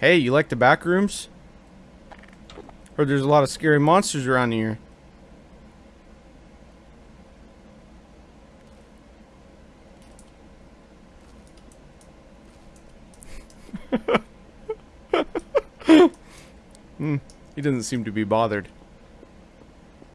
Hey, you like the back rooms? Or there's a lot of scary monsters around here. hmm. He doesn't seem to be bothered.